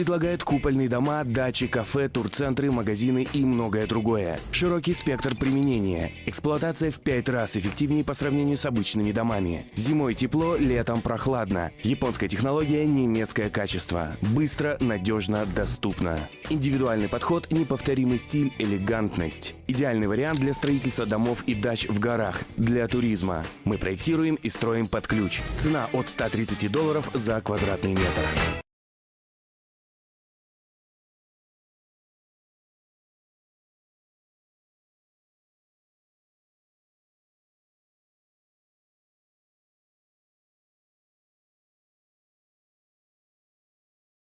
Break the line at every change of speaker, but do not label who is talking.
Предлагает купольные дома, дачи, кафе, турцентры, магазины и многое другое. Широкий спектр применения. Эксплуатация в пять раз эффективнее по сравнению с обычными домами. Зимой тепло, летом прохладно. Японская технология, немецкое качество. Быстро, надежно, доступно. Индивидуальный подход, неповторимый стиль, элегантность. Идеальный вариант для строительства домов и дач в горах, для туризма. Мы проектируем и строим под ключ. Цена от 130 долларов за квадратный метр.